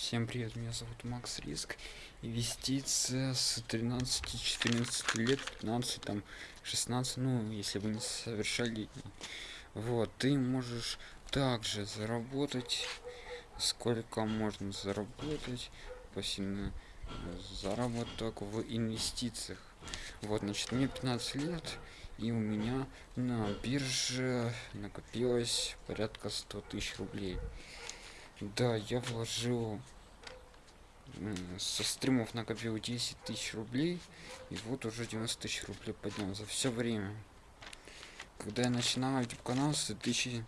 Всем привет, меня зовут Макс Риск. Инвестиция с 13-14 лет, 15, там, 16, ну, если вы не совершеннолетний. Вот, ты можешь также заработать, сколько можно заработать, пассивный заработок в инвестициях. Вот, значит, мне 15 лет, и у меня на бирже накопилось порядка 100 тысяч рублей. Да, я вложил со стримов накопил 10 тысяч рублей и вот уже 90 тысяч рублей поднял за все время. Когда я начинал youtube канал с 2000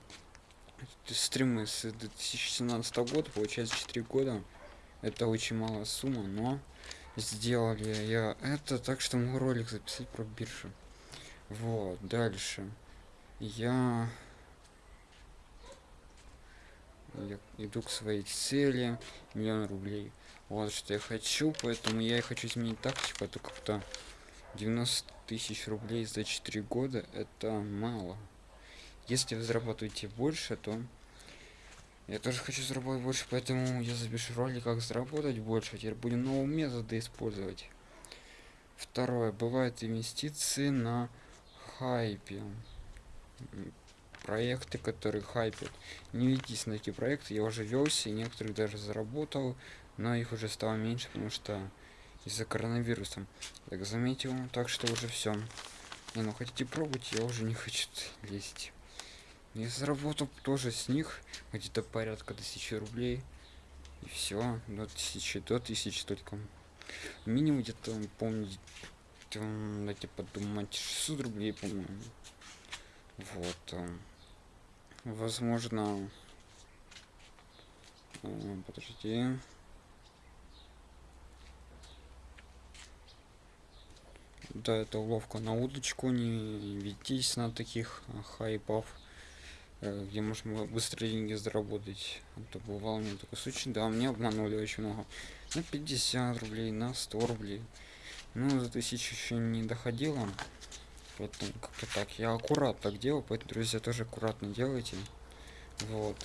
стримы с 2017 года получается 4 года это очень малая сумма но сделали я это так что могу ролик записать про биржу вот дальше. Я я иду к своей цели миллион рублей. Вот что я хочу поэтому я и хочу изменить тактику это как-то 90 тысяч рублей за 4 года это мало. Если вы зарабатываете больше то я тоже хочу заработать больше поэтому я запишу ролик как заработать больше. Теперь будем новые методы использовать. Второе. Бывают инвестиции на хайпе проекты, которые хайпят. Не ведитесь на эти проекты, я уже велся, и некоторых даже заработал, но их уже стало меньше, потому что из-за коронавируса. Так заметил, так что уже все. Не, ну хотите пробовать, я уже не хочу лезть. Я заработал тоже с них где-то порядка тысячи рублей. И все, до тысячи, до тысячи только. Минимум где-то, помню, дайте подумать, 600 рублей, по-моему. Вот. Возможно э, подожди. Да это уловка на удочку не ведитесь на таких хайпов э, где можно быстро деньги заработать. Это бывало у меня такой случай. Да мне обманули очень много. На 50 рублей на 100 рублей. Ну за тысячу еще не доходило поэтому как-то так. Я аккурат так делаю поэтому друзья тоже аккуратно делайте. Вот.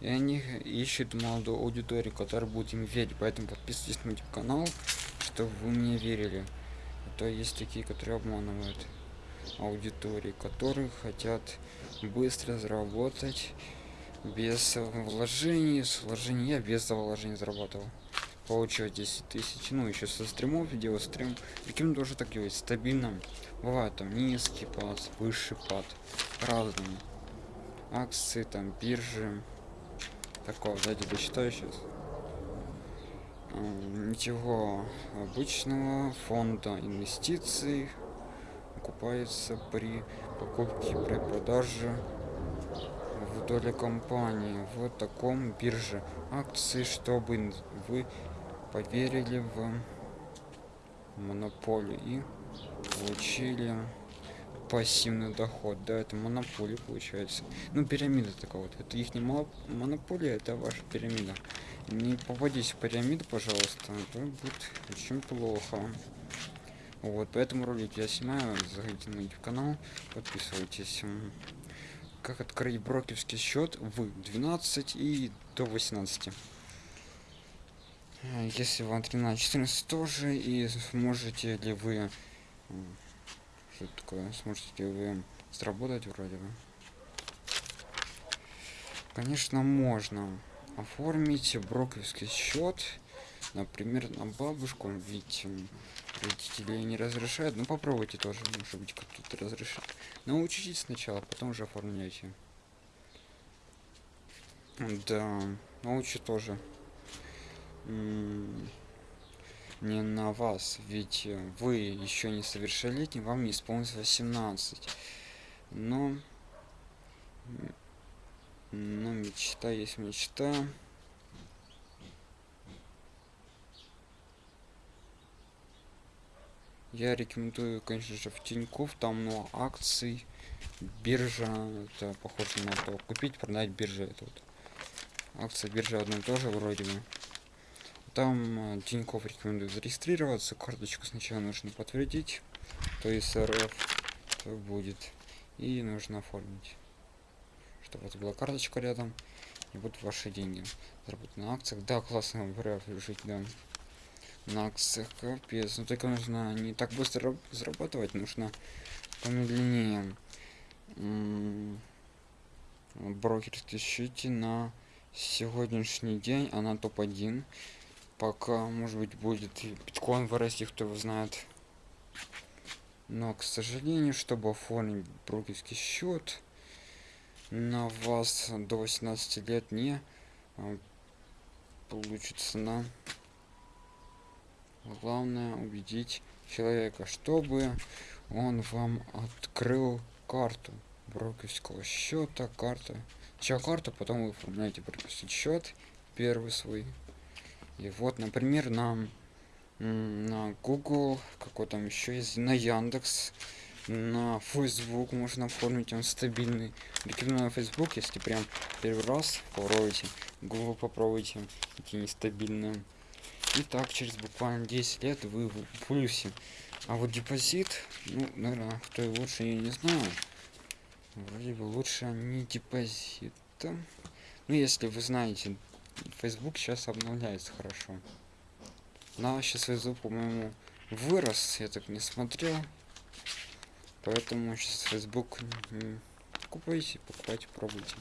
И они ищут молодую аудиторию которая будет им верить. Поэтому подписывайтесь на YouTube канал чтобы вы мне верили. А то есть такие которые обманывают аудитории которые хотят быстро заработать без вложений. С вложений я без вложений зарабатывал получил 10 тысяч ну еще со стримов делал стрим каким тоже так делать стабильно. Бывает там низкий пад высший пад разные акции там биржи. Такого давайте дочитаю сейчас ничего обычного фонда инвестиций окупается при покупке при продаже в доле компании. В таком бирже. Акции чтобы вы поверили в монополию и получили пассивный доход. Да это монополия получается. Ну пирамида такая вот. Это их не монополия это ваша пирамида. Не попадись в пирамиду пожалуйста это будет очень плохо. Вот поэтому ролик я снимаю. Заходите на youtube канал подписывайтесь. Как открыть брокерский счет? В 12 и до 18 Э, если вам 13 14 тоже и сможете ли вы что такое сможете ли вы сработать вроде бы? Конечно можно оформить брокерский счет например на бабушку ведь родители не разрешают. Ну попробуйте тоже может быть кто-то разрешит. Научитесь сначала потом уже оформляйте. Да научи тоже не на вас ведь вы еще не совершеннолетний вам не исполнилось 18 но но мечта есть мечта. Я рекомендую конечно же в тиньков там много акций биржа это похоже на то. Купить продать биржа это вот. Акция биржа одно тоже вроде бы там Тиньков рекомендует зарегистрироваться, карточку сначала нужно подтвердить, то есть РФ то будет. и нужно оформить чтобы это была карточка рядом и вот ваши деньги заработать на акциях да классно говоря жить да на акциях капец но только нужно не так быстро зарабатывать нужно помедленнее брокерские счете на сегодняшний день она топ-1 пока может быть будет биткоин вырасти кто его знает. Но к сожалению чтобы оформить брокерский счет на вас до 18 лет не а, получится на главное убедить человека чтобы он вам открыл карту брокерского счета карта чья карта потом вы оформляете брокерский счет первый свой и вот например нам на google какой там еще есть на яндекс на facebook можно оформить он стабильный. Рекомендую на facebook если прям первый раз попробуйте google попробуйте эти нестабильные. И так через буквально 10 лет вы в плюсе. А вот депозит ну наверное кто и лучше я не знаю. Вроде бы лучше не депозитом ну если вы знаете facebook сейчас обновляется хорошо. На сейчас facebook по моему вырос я так не смотрел. Поэтому сейчас facebook покупайте покупайте пробуйте.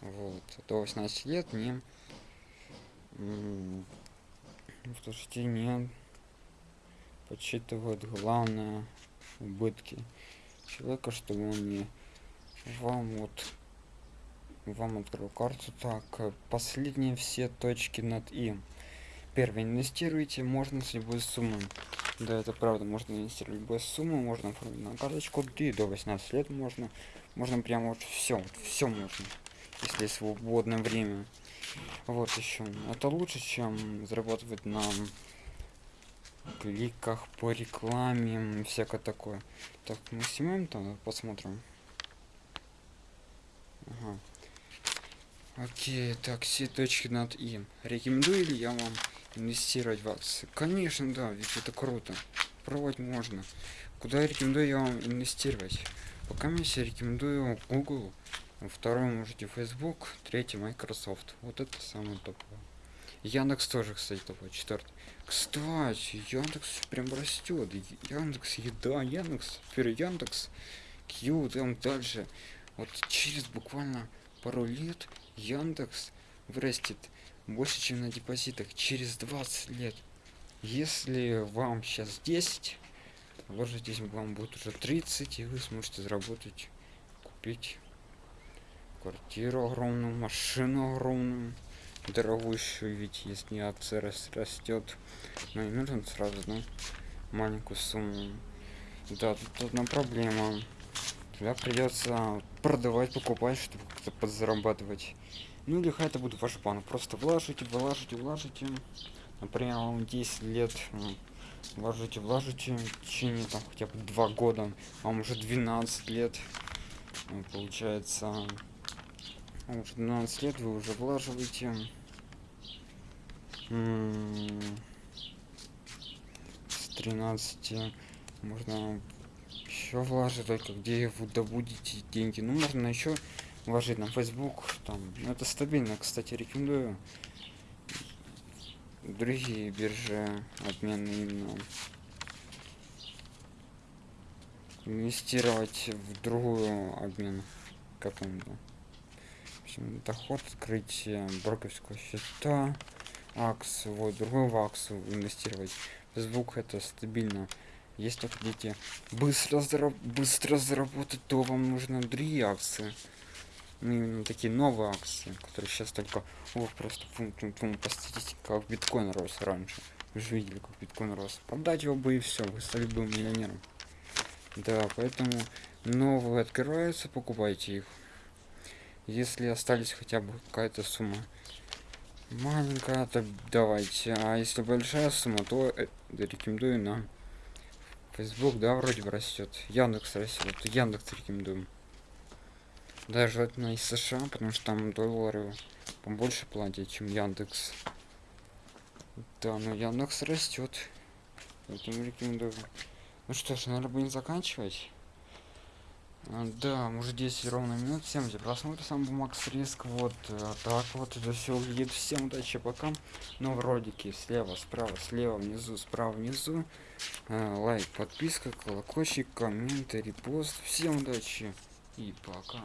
Вот. До 18 лет не слушайте не подсчитывают главное убытки человека чтобы он не вам вот вам открыл карту. Так последние все точки над и первое инвестируйте можно с любой суммы. Да это правда можно инвестировать любой сумму можно оформить на карточку. И до 18 лет можно можно прямо вот все все можно если свободное время. Вот еще это лучше чем зарабатывать на кликах по рекламе всякое такое. Так мы снимаем там посмотрим. Ага. Окей так все точки над и рекомендую ли я вам инвестировать в акции? Конечно да ведь это круто. Пробовать можно. Куда рекомендую я вам инвестировать? Пока я рекомендую google второй можете facebook третий microsoft. Вот это самое топовое. Яндекс тоже кстати топовый четвертый. Кстати яндекс прям растет. Яндекс еда яндекс теперь яндекс q там дальше. Вот через буквально пару лет яндекс вырастет больше чем на депозитах через 20 лет. Если вам сейчас 10 ложитесь вам будет уже 30 и вы сможете заработать купить квартиру огромную машину огромную дорогущую ведь если акция растет но не нужно сразу да, маленькую сумму. Да тут одна проблема тогда придется продавать покупать чтобы как-то подзарабатывать. Ну или это будет ваш план просто вложите вложите вложите например 10 лет. Вложите вложите в течение там хотя бы два года. Вам уже 12 лет. Получается уже 12 лет вы уже влаживаете. С 13 можно еще вложить только где вы добудете деньги. Ну можно еще вложить на facebook там. Ну, это стабильно кстати рекомендую. Другие биржи обмены именно. Инвестировать в другую обмен какую-то доход открытие брокерского счета акс вот другой в аксу инвестировать. Звук это стабильно если хотите быстро зараб быстро заработать то вам нужно другие акции. Ну, именно такие новые акции которые сейчас только о, просто фум, фум, фум, по статистике как биткоин рос раньше. Вы же видели как биткоин рос. Продать его бы и все вы стали бы миллионером. Да поэтому новые открываются покупайте их. Если остались хотя бы какая-то сумма маленькая то давайте. А если большая сумма то э, рекомендую на facebook да вроде бы растет яндекс растет яндекс рекомендуем. Даже желательно из сша потому что там доллары побольше платят чем яндекс. Да но яндекс растет поэтому рекомендую. Ну что ж наверное будем заканчивать Да, уже 10 ровно минут. Всем за просмотр, сам был Макс Риск. Вот а, так вот это все выглядит. Всем удачи, пока. Новые ролики слева, справа, слева, внизу, справа, внизу. А, лайк, подписка, колокольчик, комменты, репост. Всем удачи и пока.